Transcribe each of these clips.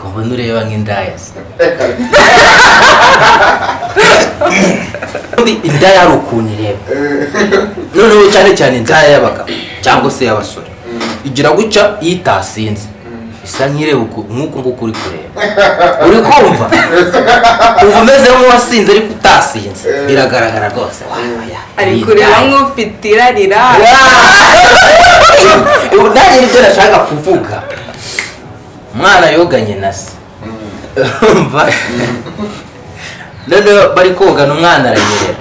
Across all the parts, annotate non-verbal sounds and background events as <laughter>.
ko mbona ureba nk'indaya se ubundi indaya hari ukuntu ireba noneho cyane cyane indaya y'abagabo cyangwa se y'abasore igira gutya iyo itasinze isa nk'ireba uku- nk'uku nguku uri kureba uri kumva uba umeze nk'uwasinze ariko utasinze biragaragara rwose ari kureba nk'ufite irarira ubu nanjye ni byo nashaka kuvuga umwana yoganye na se. Urumva? Noneho bari kogana umwana aranyerera.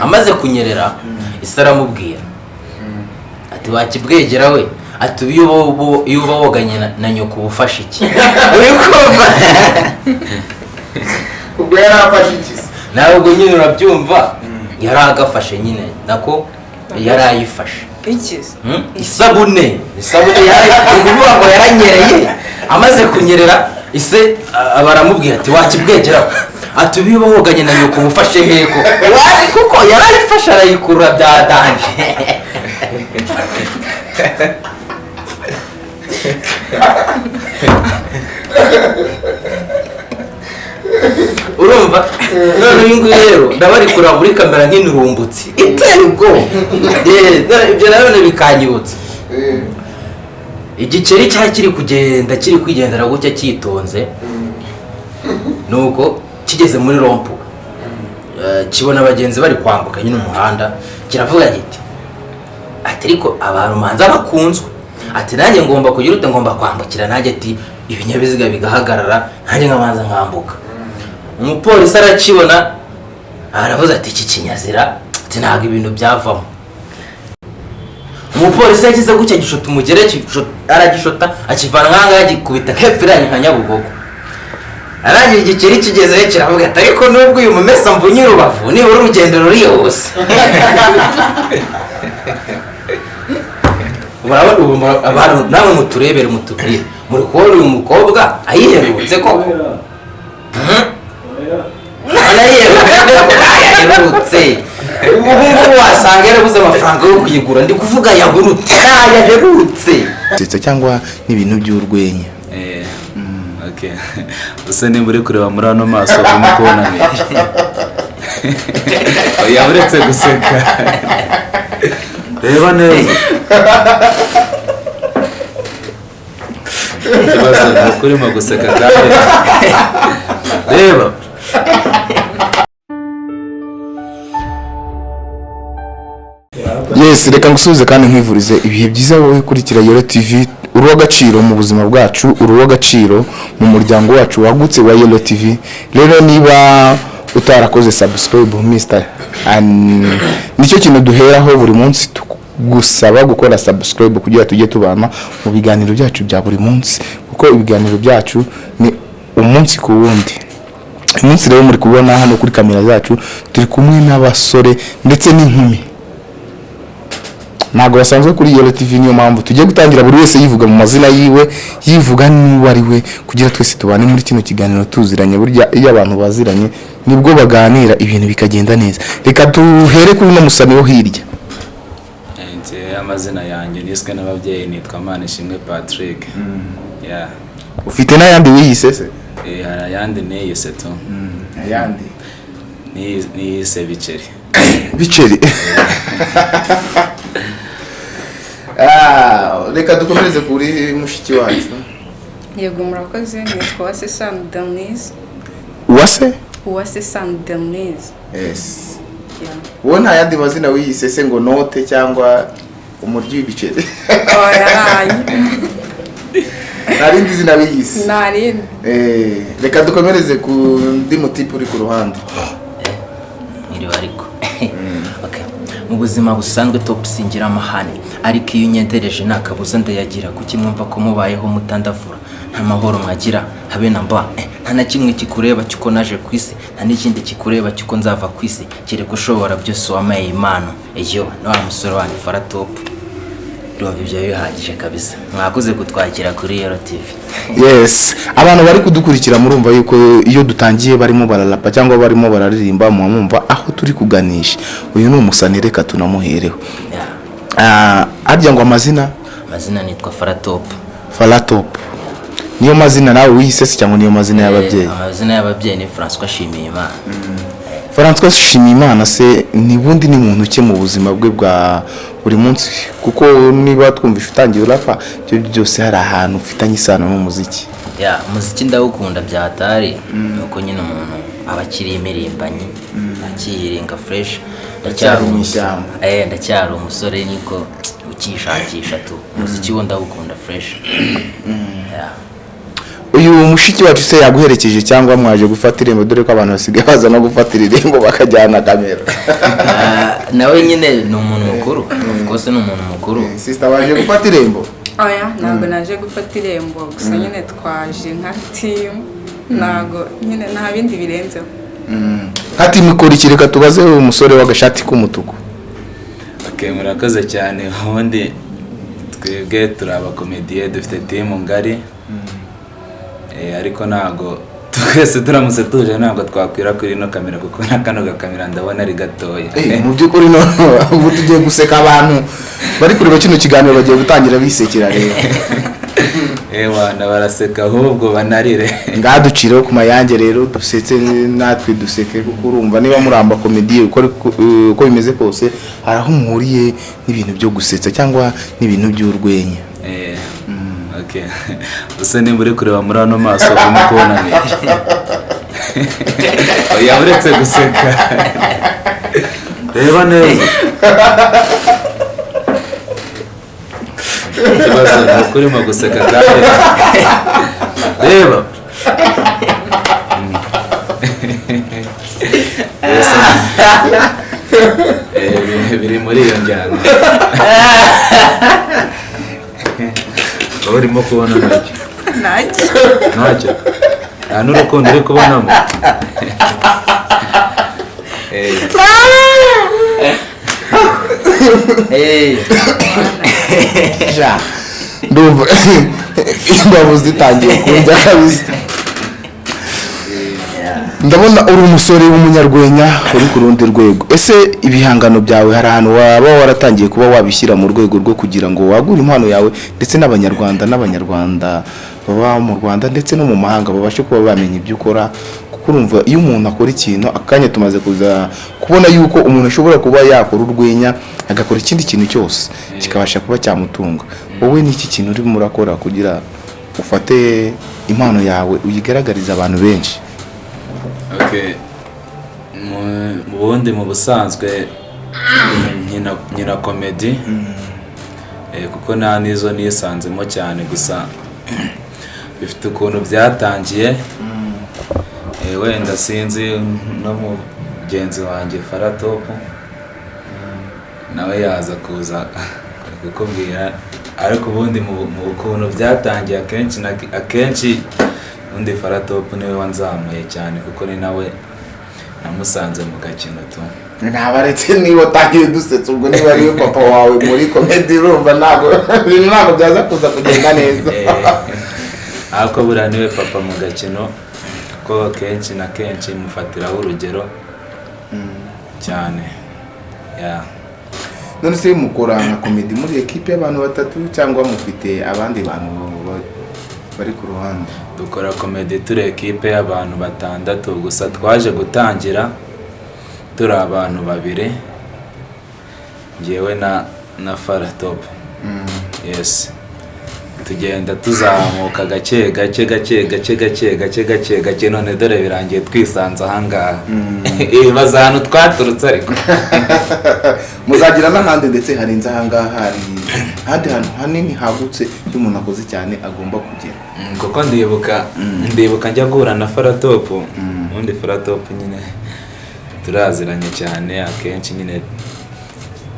Amaze kunyerera isi aramubwira. Ati wakibwegera we? Ati iyo uba- woganye na- nyoko uba ufashe iki? Uri kumva? Ubwo yari afashe iki nawe ubwo nyine urabyumva. Yari agafashe nyine. Nako yari ayifashe. Ikize Hmm? isabune. Isabune ni ukuvuga ngo yaranyereye. Amaze kunyerera ise baramubwira ati wakibwegeraho ati ubu iyo woganye na nyoko uba ufashe heko. Wari kuko yarayifashe arayikurura bya danje. Urumva? None uyu nguyu rero ndaba ari kureba muri kamera nk'imirumbutsi iteye ubwoba. Eh, none ibyo nanone bikanyibutsa. Eh, igikeri cyari kiri kugenda kiri kwigendera gutya cyitonze nuko kigeze muri rompu. Eh, kibona abagenzi bari kwambuka nyine umuhanda kiravuga giti ati ariko abantu manza bakunzwe. Ati nanjye ngomba kugira ute ngomba kwambukira. Nanjye ati ibinyabiziga bigahagarara nanjye nkabanza nkambuka. Umupolisi arakibona aravuze ati iki kinyazira ati ntabwo ibintu byavamo. Umupolisi yagize gutya gishota umugere gisho- aragishota akivana nk'aha ngaha agikubita hepfo iranye nka nyabugogo. Arangira igikeri kigezeyo kiravuga ati ariko nubwo uyu mumesa mvunye urubavu nibura urugendo rurihuse murabona abantu namwe muturebere mutubwire muri kubona uyu mukobwa ayiherutse koko. Koko yaherutse ubu ngubu wasanga yarabuze amafaranga yo kuyigura. Ndi kuvuga yahurutse yaherutse ndetse cyangwa n'ibintu by'urwenya. Eh, okay. Usa nimba uri kureba muri ano maso urimo kubona neza oya uretse guseka. Reba neza. Ikibazo ni uko urimo guseka kandi. Reba. Yes reka ngusubize kandi nkwivurize. Ibihe byiza wowe ukurikira yoro tv uri uw'agaciro mu buzima bwacu uri uw'agaciro mu muryango wacu wagutse wa yoro tv rero niba utarakoze subscribe mr ni cyo kintu duheraho buri munsi gusaba gukora subscribe kugira tujye tubana mu biganiro byacu bya buri munsi kuko ibiganiro byacu ni umunsi ku wundi. Uyu munsi rero muri kubona hano kuri kamera zacu turi kumwe n'abasore ndetse n'inkumi. Ntabwo basanzwe kuri yero tv niyo mpamvu tugiye gutangira buri wese yivuga mu mazina yiwe yivuga n'uwo ari we kugira twese tubane muri kino kiganiro tuziranye burya iyo abantu baziranye ni bwo baganira ibintu bikagenda neza. Reka duhere kuri uno musani wo hirya. Eh, amazina yanjye niswe n'ababyeyi nitwa Manishimwe Patrick. Yeah. ufite n'ayandi wiyise se? Eh, hari ayandi niyise tu. Ayandi? Niyi- niyise biceri. Biceri. <laughs> <laughs> reka dukomereze kuri mushiki wacu yego murakoze nitwa uwase sani denise uwase uwase sani denise yes. Wowe nta yandi mazina wiyise se ngo note cyangwa umuryi w'ibiceri <laughs> nta rindi zina wiyise Eh, reka dukomereze ku ndi mutipe uri ku ruhande <gasps> mwiriwe ariko Okay. Mu buzima busanzwe top singira amahane. Ariko iyo unyendereje nta kabuza ndayagira kuki mwumva ko mubayeho mutandavura? Nta mahoro mwagira. Habe na mba. Eh, nta na kimwe kikureba cyuko naje ku isi nta n'ikindi kikureba cyuko nzava ku isi. Kereka ushobora byose wamaye impano iyo na wa musore wanyu faratopu urumva ibyo bihagije kabisa. Mwakoze kutwakira kuri yero tv yes. Abantu bari kudukurikira murumva yuko iyo dutangiye barimo bararapa cyangwa barimo bararirimba muba mwumva aho turi kuganisha. Uyu ni umusani reka tunamuhereho. Yeah. Ah, harya ngo amazina? Amazina nitwa faratopu faratop. Niyo mazina nawe wiyise se cyangwa niyo mazina y'ababyeyi? Eh, amazina y'ababyeyi ni François Shimiyimana François Shimimana se ni bundi ni muntu ki mu buzima bwe bwa buri munsi. Kuko niba twumvishe utangiye urapa ibyo byose hari ahantu ufitanye isano n'umuziki. Ya umuziki ndawukunda bya hatari nuko nyine umuntu aba akiri ndacyari Acyari mu umusore. ishyamba. eh ndacyari umusore niko ukishakisha tu. Umuziki wo ndawukunda fresh. Ya. Uyu mushiki wacu se yaguherekeje cyangwa mwaje gufata irembo? Dore ko abantu basigaye baza no gufatira irembo bakajyana kamera. Ah, nawe nyine ni umuntu mukuru. Course ni umuntu mukuru. Sisita baje gufata irembo? Oya ntabwo naje gufata irembo. Gusa nyine twaje nka timu ntabwo nyine nta bindi birenzeho. Hati mikoro iki reka tubaze uyu musore w'agashati k'umutuku. Okay, murakoze cyane. Ubundi twebwe turi abakomediye dufite timu ngari. Eh, ariko ntabwo <laughs> twese turamutse tuje ntabwo twakwira kuri ino kamera kuko na kano gakamera ndabona ari gatoya. Eh, mu by'ukuri <laughs> ubu tugiye guseka abantu. Bari kureba kino kiganiro bagiye gutangira bisekera rero. <laughs> Ewana baraseka ahubwo banarire. Ngaha ducireho ku mayange rero dusetse natwe duseke kuko urumva niba muramba komediye uko eh, bimeze kose hari aho muhuriye n'ibintu byo gusetsa cyangwa n'ibintu by'urwenya. Eh, gusa nimba uri kureba muri ano maso urimo kubona <laughs> oya uretse guseka. Reba neza. Ikibazo ni uko urimo guseka kandi <laughs> reba. <laughs> Yes, eh, biri muri iyo njyana. Wowe urimo kubona <laughs> ntacyo ntacyo nta n'urukundo uri kubonamo? Eh, Eh, ndumva <laughs> imbavu zitangiye kundya kabisa. Ndabona uri umusore w'umunyarwenya uri ku rundi rwego ese ibihangano byawe hari ahantu waba waratangiye kuba wabishyira mu rwego rwo kugira ngo wagure impano yawe ndetse n'abanyarwanda n'abanyarwanda baba mu rwanda ndetse no mu mahanga babashe kuba bamenya ibyo ukora urumva iyo umuntu akora ikintu akanya tumaze kuza kubona yuko umuntu ashobora kuba yakora urwenya agakora ikindi kintu cyose kikabasha kuba cyamutunga wowe ni iki kintu urimo urakora kugira ufate impano yawe uyigaragarize abantu benshi. Mu- mu bundi mu busanzwe nkina komedi Eh, kuko nta n'izo nisanzemo cyane gusa bifite ukuntu byatangiye. Eh, wenda sinzi no mugenzi wanjye faratopu nawe yaza kuza kukubwira. Ariko ubundi mu mu kuntu byatangiye akenshi na akenshi undi faratopu ni we wanzamuye cyane kuko ni nawe namusanze mu gakino tu ntabaretse niba utangiye dusetsa ubwo niba ari we papa wawe muri komedi urumva ntabwo ibintu ntabwo byaza kuza kugenda neza. <laughs> Eh, ariko buriya ni we papa mu gakino kuko kenshi na kenshi mufatiraho urugero cyane ya. None se mukora nka komedi muri ekipe y'abantu batatu cyangwa mufite abandi bantu ba- bari ku ruhande. Dukora komedi turi ekipe y'abantu batandatu gusa twaje gutangira. Turi abantu babiri ngewe na na faratopu yesi tugenda tuzamuka gake gake gake gake gake gake gake gake none dore birangiye twisanze ahangaha <laughs> ibaza ahantu twaturutse ariko. <laughs> Muzagira n'ahandi ndetse harenze ahangaha hari ahandi hantu hanini hagutse iyo umuntu akoze cyane agomba kugera Mm, kuko ndibuka ndibuka njya guhura na faratopu ubundi faratopu nyine turaziranye cyane akenshi nyine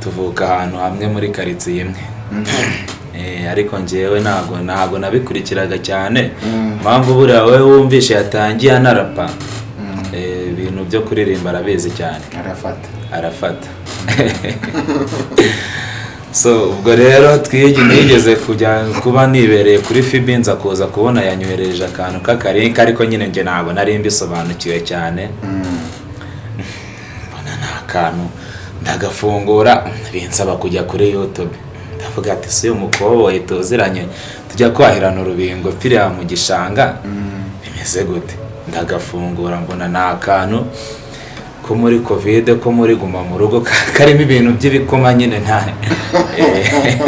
tuvuka ahantu hamwe muri karitsiye imwe. <clears throat> Eh, ariko njyewe ntabwo ntabwo nabikurikiraga cyane. Mpamvu buriya wowe wumvishe yatangiye anarapa. Eh, ibintu byo kuririmba arabizi cyane. Arafata. Arafata. <laughs> so ubwo rero twigi nigeze kujya kuba nibereye kuri fibi nza kuza kubona yanyohereje akantu k'akarinka ariko nyine njye ntabwo nari mbisobanukiwe cyane. Mbona ni akantu ndagafungura binsaba kujya kuri youtube. Ndavuga ati si umukoboyi tuziranye tujya kwahirana urubingo piriya mu gishanga. Bimeze gute? Ndagafungura mbona ni akantu ko muri kovide ko muri guma mu rugo ka- karimo ibintu by'ibikoma nyine nta <laughs> Eh,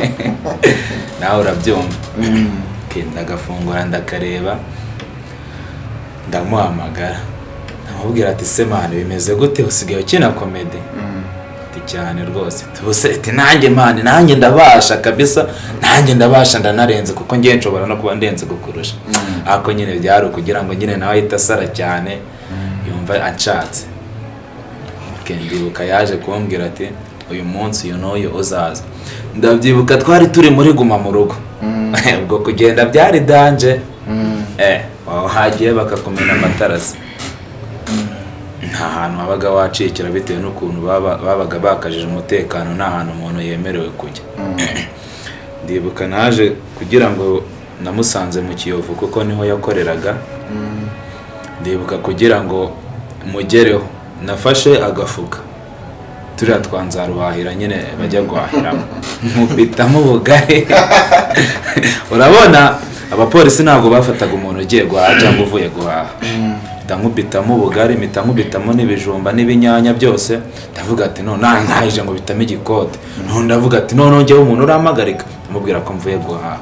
<laughs> nawe urabyumva. Okay, ndagafungura ndakareba ndamuhamagara. Ndamubwira ati se mani bimeze gute? Usigaye ukina komedi ati cyane rwose. Tubuse ati nanjye mani nanjye ndabasha kabisa. Nanjye ndabasha ndanarenze kuko ngiye nshobora no kuba ndenze kukurusha. Ariko nyine byari ukugira ngo nyine nawe ahite asara cyane. Yumva anshatse. Okay, ndibuka yaje kumbwira ati uyu munsi uyu n'uyu uzaza. Ndabyibuka twari turi muri guma mu rugo. <laughs> Ubwo kugenda byari danje. Eh aho hagiye bakakumena amatarasi? Nta hantu wabaga wacikira bitewe n'ukuntu baba- babaga bakajije umutekano nta hantu umuntu yemerewe kujya. <clears throat> Ndibuka naje kugira ngo namusanze mu kiyovu kuko ni ho yakoreraga. Ndibuka kugira ngo mugereho. Nafashe agafuka. Turiya twanzaruhahira nyine bajya guhahiramo. <laughs> Nkubitamo ubugari. <laughs> Urabona abapolisi ntabwo bafataga umuntu ugiye guhaha cyangwa uvuye guhaha. Mpita nkubitamo ubugari mpita nkubitamo n'ibijumba n'ibinyanya byose. Ndavuga ati no nta ntahije ngo bitamo igikote none ndavuga ati none njyewe umuntu urampagarika. Ndamubwira ko mvuye guhaha.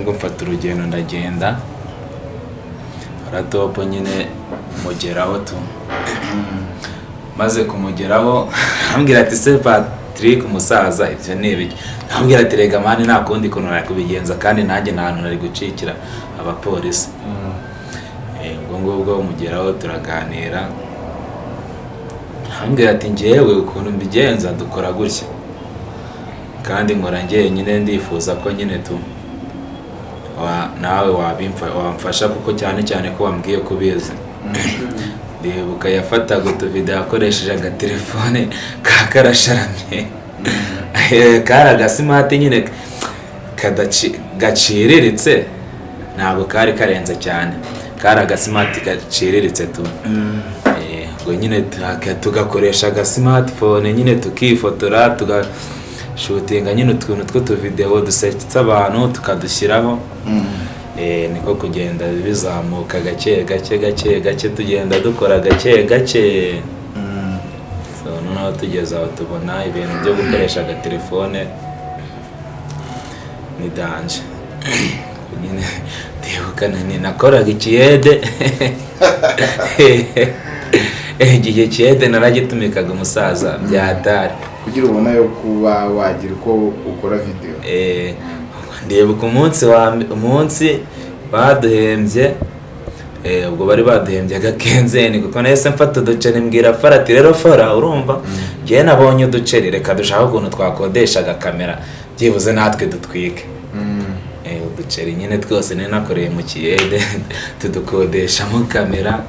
Ngo mfata urugendo ndagenda. Aratopo nyine. Mugeraho tu. Maze kumugeraho ambwira ati se patrick umusaza ibyo ni ibiki? Ambwira ati rega mani nta kundi kuntu nari kubigenza kandi nanjye nta hantu nari gucikira abapolisi. Eh, ubwo ngubwo mugeraho turaganira. Ambwira ati njyewe ukuntu mbigenza dukora gutya. Kandi nkora njyenyine ndifuza ko nyine tu nawe wabimfa- wamfasha kuko cyane cyane ko wambwiye ko ubizi. <coughs> ndibuka yafataga utuvido akoresheje agatelefone <laughs> ka karasharamye. Eh, <laughs> kari agasimati nyine gaciriritse ntabwo kari karenze cyane. Kari agasimati gaciriritse tu. Ubwo nyine tuka- tugakoresha agasimatifone nyine tukifotora tugashutinga nyine utuntu tw'utuvidewo dusetsa abantu tukadushyiraho. Eh, niko kugenda bizamuka gake gake gake gake tugenda dukora gake gake. So noneho tugeze aho tubona ibintu byo gukoresha agatelefone ni danje. <coughs> Nyine ndibuka ni nakoraga ikiyede <laughs> igihe kiyede naragitumikaga umusaza byatari kugira ubona yo kuba wagira uko ukora videwo Eh, ndibuka umunsi wa umunsi baduhembye eh, ubwo bari baduhembye agakenzeni kuko nahise mfata uduceri mbwira fara ati rero fara urumva? Njyewe nabonye uduceri reka dushaka ukuntu twakodesha agakamera byibuze natwe dutwike. Eh, uduceri nyine twose nari nakoreye mu kiyede <laughs> tudukodeshamo kamera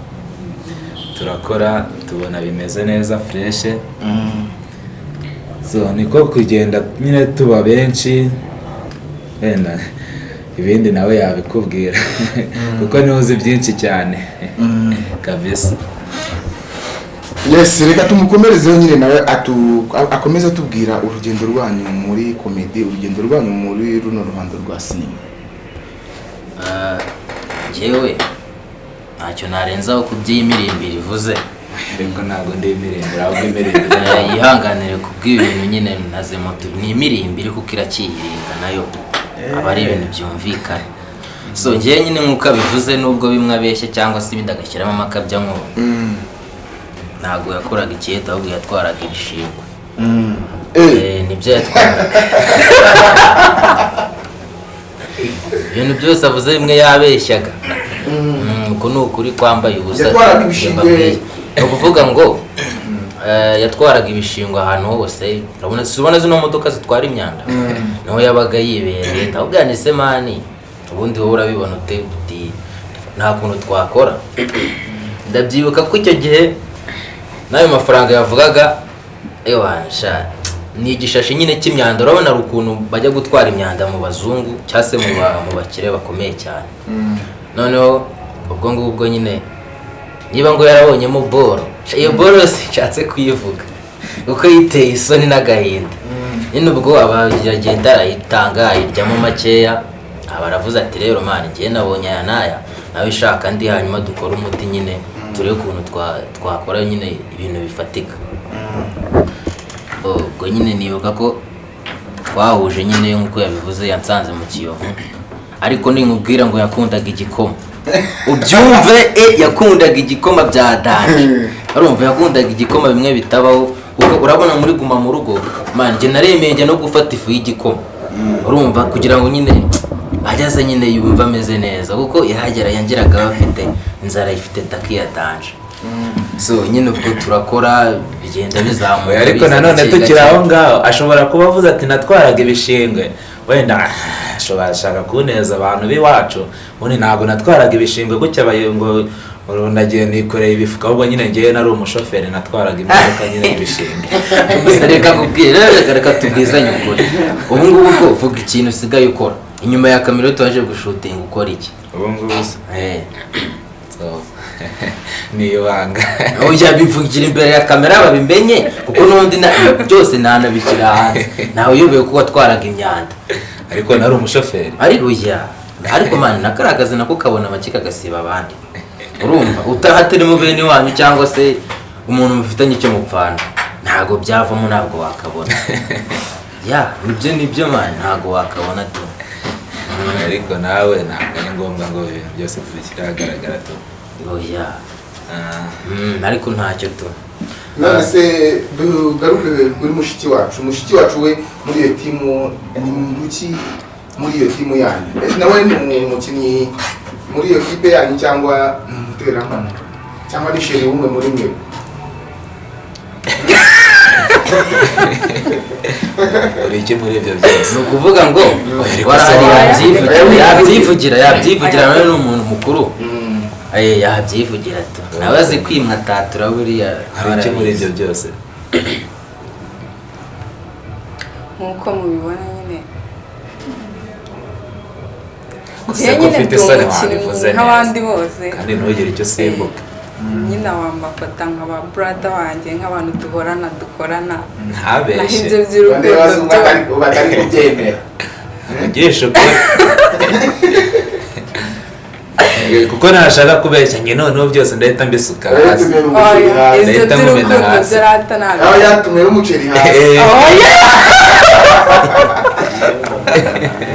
turakora tubona bimeze neza fureshe so niko kugenda nyine tuba benshi. Wenda ibindi nawe yabikubwira. Kuko ni we uzi byinshi cyane. Kabisa. Yes reka tumukomerezeho nyine nawe akomeze atubwira urugendo rwanyu muri komedi urugendo rwanyu muri runo ruhando rwa sinema Ah, njyewe ntacyo narenzaho ku by'imirimbiri ivuze ariko ntabwo ndi imirembere ahubwo imirembere Eh, yihanganire ku bw'ibintu nyine naze moto ni imirimbiri kuko irakiyiringa na yo. Aba ari ibintu byumvikana so njyewe nyine nk'uko abivuze nubwo bimwe abeshya cyangwa se ibindi agashyiramo amakabya nk'ubu ntabwo yakoraga ikiyeta ahubwo yatwaraga ibishingwe. Eh, Eh, ni byo yatwaraga. <laughs> Ibintu byose avuze bimwe yabeshyaga. Mm, uku ni ukuri kwambaye ubusa. Ni ukuvuga ngo eh, yatwaraga ibishingwe ahantu hose. Urabona zino modoka zitwara imyanda? Niho yabaga yibereye ndabwira ni semani ubundi wowe urabibona ute? Uti nta kuntu twakora. Ndabyibuka ko icyo gihe n'ayo mafaranga yavugaga ewansha ni igishashi nyine cy'imyanda. Urabona hari ukuntu bajya gutwara imyanda mu bazungu cyangwa se mu ba- mu bakire bakomeye cyane. Noneho ubwo ngubwo nyine niba ngo yarabonyemo boro iyo boro yose nshatse kuyivuga. Kuko yiteye isoni n'agahinda. Nyine ubwo aba yagenda arayitanga ayiryamo makeya aba aravuze ati rero mani njyewe nabonye aya n'aya. Nawe ishaka andi hanyuma dukore umuti nyine turebe ukuntu twa- twakora nyine ibintu bifatika. Ubwo nyine nibuka ko twahuje nyine nk'uko yabivuze yansanze mu kiyovu. Ariko ninkubwira ngo yakundaga igikoma. Ubyumve e yakundaga igikoma bya danje urumva yakundaga igikoma bimwe bitabaho kuko urabona muri guma mu rugo njye naremeye njya no gufata ifu y'igikoma. Urumva kugira ngo nyine ageze nyine yumva ameze neza kuko yahagera yangeraga afite inzara ifite taki ya danje so nyine ubwo turakora bigenda bizamuka ariko nanone tukiri aho ngaho. Ashobora kuba avuze ati natwaraga ibishingwe. Wenda ah, ashobora ashaka ku neza abantu b'iwacu. Ubundi ntabwo natwaraga ibishingwe gutya ngo ngo nagiye nikoreye ibifuka ahubwo nyine ngewe nari umushoferi natwaraga imodoka nyine <laughs> y'ibishingwe gusa reka kubwira reka reka tubwizanye ukuri ubu ngubu bwo vuga ikintu usigaye ukora. Inyuma ya kamera tuwaje gushutinga ukora iki? Ubu ngubu se, Eh, <laughs> ni ibanga. Ujya bivugira imbere ya kamera babimenye kuko n'ubundi na- byose ntanabishyira hanze. Nawe uyobewe ko watwaraga imyanda. Ariko nari umushoferi. Ariko ujya ariko mani nakaragaze nako kabona bake kagasiba abandi. Urumva? Utahatarimo bene wanyu cyangwa se umuntu mufitanye icyo mupfana. Ntabwo byavamo ntabwo wakabona. <laughs> Ya ni byo ni byo mani ntabwo wakabona tu. Ariko nawe ntabwo ari ngombwa ngo ibintu byose tubishyire ahagaragara tu. Oya Ah, Mm, ariko ntacyo tu. None se tugaruke kuri mushiki wacu. Mushiki wacu we muri iyo timu ni muki? Muri iyo timu yanyu. Nawe ni umukinnyi muri iyo kipe yanyu cyangwa umuterankunga cyangwa ni sheri umwe muri mwe uri iki muri ibyo byose ni ukuvuga ngo yabyivugira yabyivugira nawe ni umuntu mukuru yabyivugira tu. Nawe azi kwimwa tatura buriya hari iki muri ibyo byose nk'uko mubibona Gusa ko ufite isoni wabivuze nk'abandi neza. bose. Kandi ntugire icyo usimbuka nyine wambafata nk'aba burada wanjye nk'abantu duhorana dukorana. Ntabeshye ibyo by'urukundo batari- kubyemera. <laughs> Ugisha <laughs> ukuri kuko ntashaka kubeshya njye noneho byose ndahita mbisuka hasi. Leta mumena hasi. aho yatumye n'umuceri hasi. <laughs>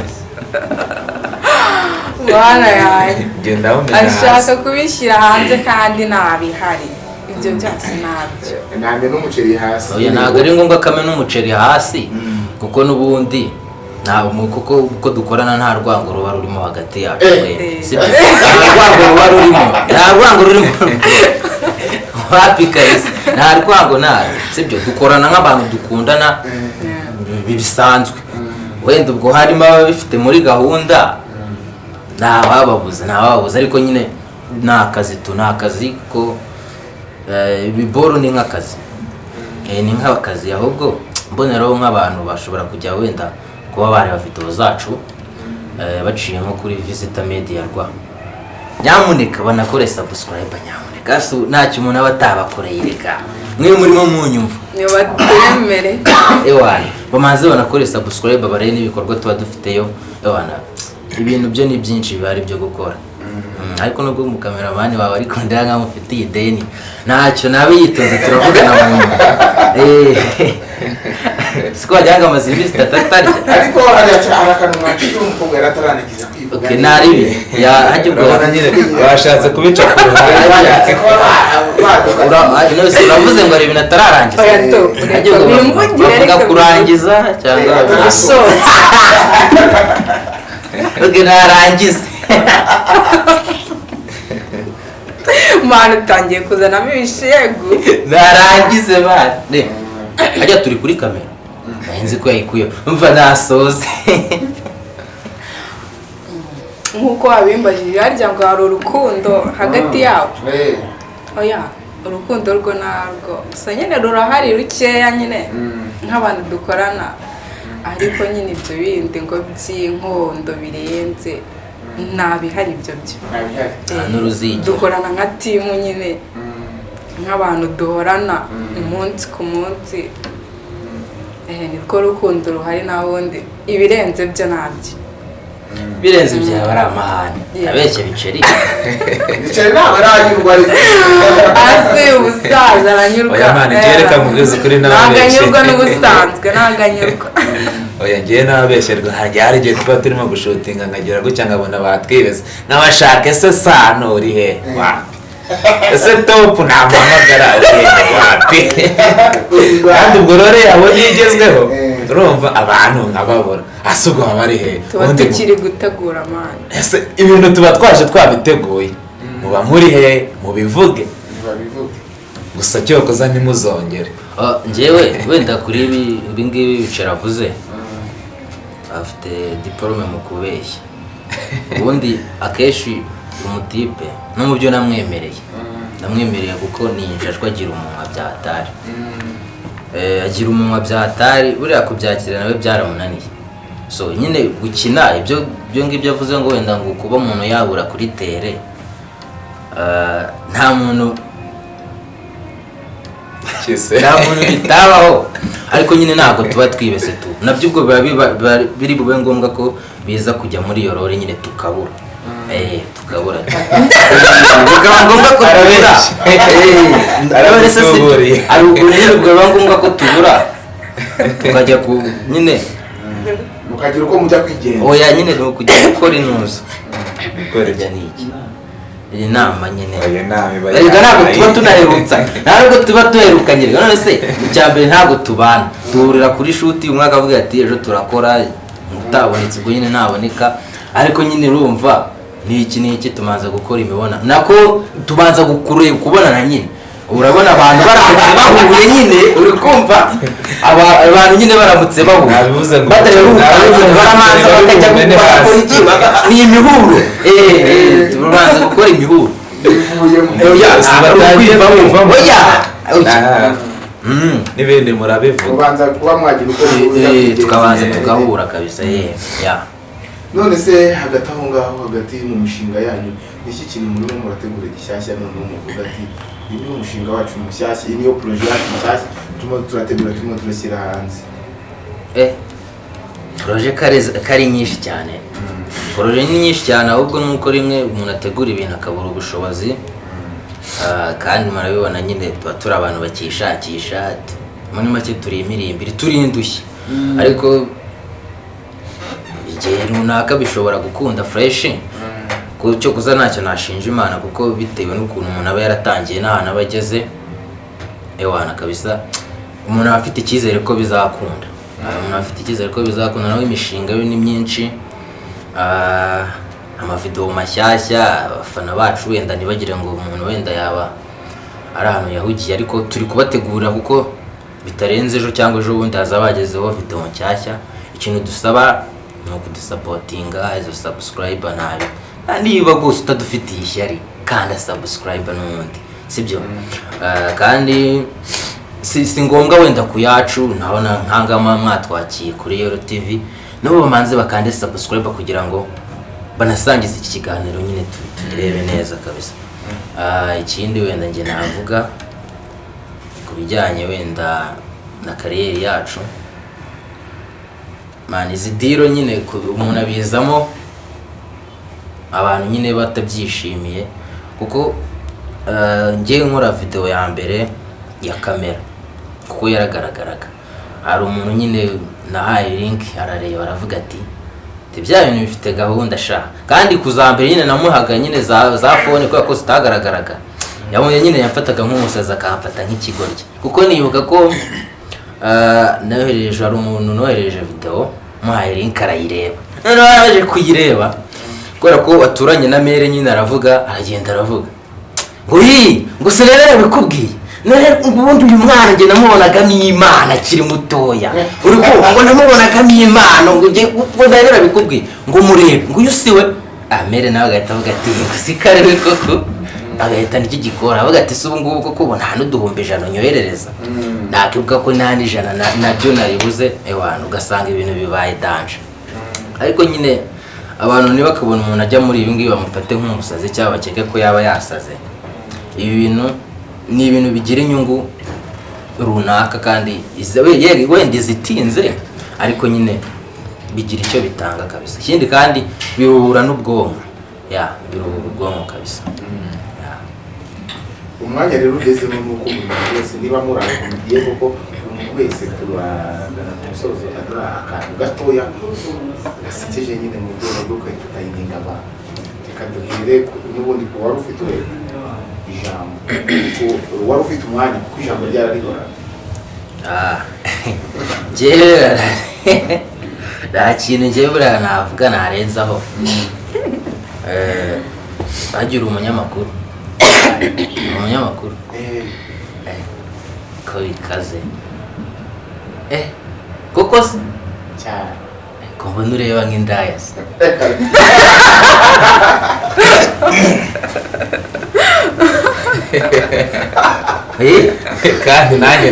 Ndawumena ashaka kubishyira hanze kandi ntabihari ibyo byose ntabyo ntamye n'umuceri hasi oya ntabwo ari ngombwa ko amena umuceri hasi kuko n'ubundi kuko uko dukorana nta rwango ruba rurimo hagati yacu nta rwango ruba rurimo nta rwango rurimo wapi kahise nta rwango ntayo sibyo dukorana nk'abantu dukundana bi- bisanzwe wenda ubwo harimo ababifite muri gahunda. Ntawababuza ntawababuza ariko nyine ni akazi tu ni akazi ko eh, ibiboro ni nk'akazi. Eh, ni nk'akazi. Ahubwo mboneraho nk'abantu bashobora kujya wenda kuba bareba videwo zacu eh, baciye nko kuri visita media rwa. Nyamuneka banakore subscribe nyamuneka. Ntacyo umuntu aba atabakoreye reka. Mwe murimo munyumva. Nibatemere <coughs> ewana bamanze banakore subscribe barebe n'ibikorwa tuba dufiteyo. Ewana ibintu byo ni byinshi bihari byo gukora. Mm, ariko nubwo umukameramani wawe ari kundeba nkaho mufitiye ideni ntacyo nabe yitonze turavugana mu nyuma <laughs> Eh, <laughs> siko wajyaga amaze iminsi itatu atarya ariko hari akantu mwaciye umukobwa yari atararangiza kwivuga okay ntaribi hajya ubwo. Washatse kubica ku ruhande. Uravuze ngo hari ibintu atararangiza. Hajya ubwo. Bavuga ariko kurangiza cyangwa gusoza <laughs> okay narangize mwana utangiye kuzanamo ibishegu narangize bane hajya turi kuri kamera nzi ko yayikuyeho mva nasoze nk'uko wabimbajije harya ngo hari urukundo hagati yabo Eh, oya urukundo rwo narwo gusa nyine rurahari rukeya nyine nk'abantu dukorana ariko nyine ibyo bindi ngo by'inkondo birenze ntabihari ibyo byo. N'uruzigira dukorana nka timu nyine nk'abantu duhorana umunsi ku munsi. Eh, nirwo rukundo ruhari nta wundi ibirenze byo ntabyo birenze byaba ari amahane abeshya biceri. Bicari ntabwo aranyurwa hasi ubusaza aranyurwa. Oya mani, njye reka nkubwize ukuri ntabwo anyurwa n'ubusanzwe ntabwo anyurwa <laughs> oya ngewe n'ababesherwa hanjye hari igihe tuba turimo gushutinga nkagira gutya nkabona batwibese nkabashaka ese sano uri he? Wapi ese topu <laughs> namuhamagara uri he? Wapi kandi ubwo rero yabonye iyo igezweho Eh. urumva abantu nkababura hasi ubwo baba ari he? Tuba tukiri gutegura mani ese ibintu tuba twaje twabiteguye. Muba muri he? Mubivuge. Gusa cyokoza ntimuzongere. Oh, njyewe wenda kuri ibi ibi ngibi biceri avuze. Afite diporome mu kubeshya. Ubundi akenshi umutipe no mu byo namwemereye. Ndamwemereye kuko ni injajwa agira umunwa bya hatari. Eh, agira umunwa bya hatari buriya kubyakira nawe byaramunaniye. So nyine gukina ibyo ibyo ngibyo avuze ngo wenda ngo kuba umuntu yabura kuri tere eh, nta muntu nta muntu bitabaho. Ariko nyine ntabwo tuba twibese tu. Nabyo ubwo biba biri bube ngombwa ko biza kujya muri iyo rore nyine tukabura. eh tukabura bikaba ngombwa ko tubura Eh, hari ubwo biba ngombwa ko tubura tukajya ku nyine mukagira uko mujya kwigenza oya nyine ni ukujya gukora intuza kujya ni iki iyi nama nyine oya nawe iba erega ntabwo tuba tunaherutsa ntabwo tuba duherukanye none se icya mbere ntabwo tubana duhurira kuri shuti umwe akavuga ati ejo turakora utabonetse ubwo nyine ntaboneka ariko nyine urumva ni iki ni iki tubanza gukora imibonano nako tubanza gukure kubonana nyine. Urabona abantu baramutse bahuye nyine uri kumva? Aba- abantu nyine baramutse bahuye. Baramanza bakajya gukora iki ni imihuro. Eh eh turabanza gukora imihuro. Bivuyemo oya Bose ntabwo batangiye kwivamo. kwivamo. oya! Ah, Mm. n'ibindi murabivuga. Eh, eh, tukabanza tugahura kabisa. Ye ya. None se hagati aho ngaho hagati mu mishinga yanyu ni iki kintu murimo murategura gishyashya? Noneho muvuga ati uyu ni umushinga wacu mushyashya iyi niyo poroje yacu nshyashya turimo turategura turimo turashyira hanze. Eh poroje kare- kari nyinshi cyane. Poroje ni nyinshi cyane ahubwo nuko rimwe umuntu ategura ibintu akabura ubushobozi. Ah, kandi murabibona nyine tuba turi abantu bakishakisha muri make turi imirimbiri turi indushyi ariko igihe runaka bishobora gukunda fureshi cyo kuza ntacyo nashinja imana kuko bitewe n'ukuntu umuntu aba yaratangiye n'ahantu aba ageze ewana kabisa umuntu aba afite icyizere ko bizakunda. Ah, umuntu aba afite icyizere ko bizakunda nawe imishinga yo ni myinshi. Ah, amavidewo mashyashya abafana bacu wenda ntibagire ngo umuntu wenda yaba ari ahantu yahugiye ariko turi kubategurira kuko bitarenze ejo cyangwa ejo bundi hazaba hagezeho videwo nshyashya ikintu dusaba ni ukudusapotinga izo sabusikarayiba nabi niba rwose utadufitiye ishyari kanda sabusikarayiba n'ubundi sibyo? Ah, kandi si, ngombwa wenda ku yacu nabona nkangama mwatwakiye kuri yoro tv nabo bamanze bakande sabusikarayiba kugira ngo banasangize iki kiganiro nyine tu- tugirebe neza kabisa. Ah, ikindi wenda njye navuga ku bijyanye wenda na kariyeri yacu mani izi diro nyine ku- umuntu abizamo abantu nyine batabyishimiye kuko eh, njye nkora videwo ya mbere ya kamera kuko yaragaragaraga. Hari umuntu nyine nahaye link arareba aravuga ati bya bintu bifite gahunda sha? Kandi kuzambere nyine namuhaga nyine za, za fone kubera ko zitagaragaraga. Yabonye nyine yamfataga nk'umusazi akamfata nk'ikigoryi. Kuko nibuka ko nohereje hari umuntu nohereje videwo muhaye link arayireba noneho yaraje kuyireba kubera ko aturanye na mere nyine aravuga aragenda aravuga. Ngo ngo se rero yarabikubwiye none ubundi uyu mwana njye namubonagamo imana akiri mutoya. Uri kumva ngo namubonagamo imana ngo nari narabikubwiye ngo murebe ngo uyu si we? Amere nawe agahita avuga ati ngo si kare we koko agahita n'icy'igikora avuga ati si ubu ngubu koko ubu nta n'uduhumbi ijana unyoherereza nakivuga ko nta n'ijana na- na byo naribuze ewana ugasanga ibintu bibaye danje ariko nyine abantu ntibakabona umuntu ajya muri ibi ngibi bamufate nk'umusazi cyangwa bakeke ko yaba yasaze. Ibi bintu ni ibintu bigira inyungu runaka kandi wenda izitinze ariko nyine bigira icyo bitanga kabisa. Ikindi kandi biruhura n'ubwonko. Ya biruhura ubwonko kabisa. Ya. Umwanya rero ugezemo ni uko buri muntu wese niba murangiye koko umuntu wese turagana ku musozo aduha akantu gatoya gasekeje nyine mu rwego rwo kwita utayininga abantu. Reka duhere n'ubundi ku wari ufite ijambo. Wari ufite umwanya kuko ijambo ryararihorana Ah, <laughs> njyewe <laughs> nta kintu njyewe buriya navuga narenzaho. Eh, hagira umunyamakuru. <coughs> umunyamakuru Eh, Eh, ko bikaze eh koko se cyane ko mbona ureba nk'indaya se eh kandi nanjye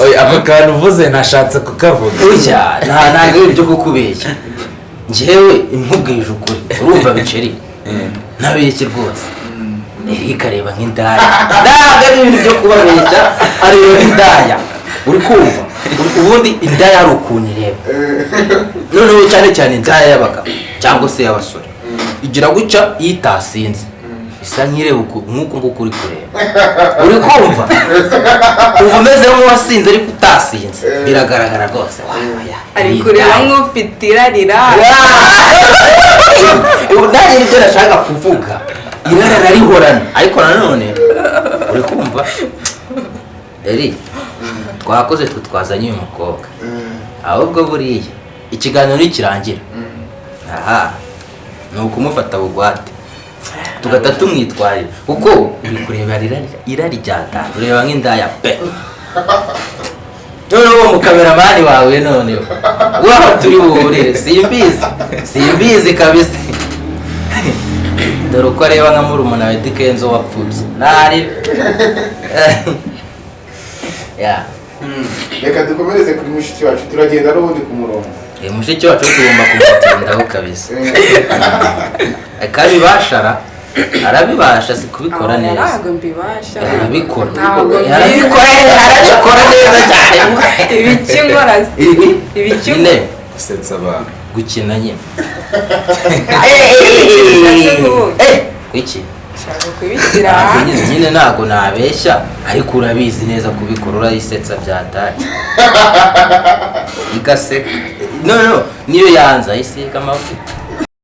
Oya, ako kantu uvuze nashatse kukavuga nta ntabwo ari ibyo kukubeshya njyewe nkubwije ukuri urumva <laughs> biceri ntabeshye rwose? Eric areba nk'indaya. Ntabwo ari ibintu byo kubabeshya areba nk'indaya. Uri kumva? Ubundi indaya hari ukuntu ireba. Noneho cyane cyane indaya y'abagabo cyangwa se y'abasore. Igira gutya iyo itasinze isa nk'ireba nk'uku nguku uri kureba uri kumva? Uba umeze nk'uwasinze ariko utasinze. Biragaragara rwose. Ari kureba nk'ufite irarira <laughs> nanjye ni byo nashaka kuvuga. Irara rarihorana ariko nanone uri kumva? Eri twakoze twe twazanye uyu mukobwa. Ahubwo buriya ikiganiro nikirangira aha ni ukumufata bugwate. Tugahita tumwitwarira kuko kureba irari ryatanze ureba nk'indaya pe. Noneho mukameramani wawe noneho waho turi buhurire simbizi. Simbizi kabisa. Dore uko areba nka murumuna wa Eddy Kenzo wapfubye ntari ya reka dukomereze kuri mushiki wacu. Turagenda n'ubundi ku murongo. Eh, mushiki wacu tugomba kumutindaho kabisa. Akabibashara arabibasha si kubikora neza. ntabwo mbibasha arabikora arabikora arabikora neza cyane. <laughs> Ibiki nkora se ibi ibiki gusetsa abantu. Gukina nyine. Eh, nyine- nyine ntabwo nabeshya ariko urabizi neza kubikora urayisetsa byataye. <laughs> Igaseka. No no niyo yanze ayisiga amavuta.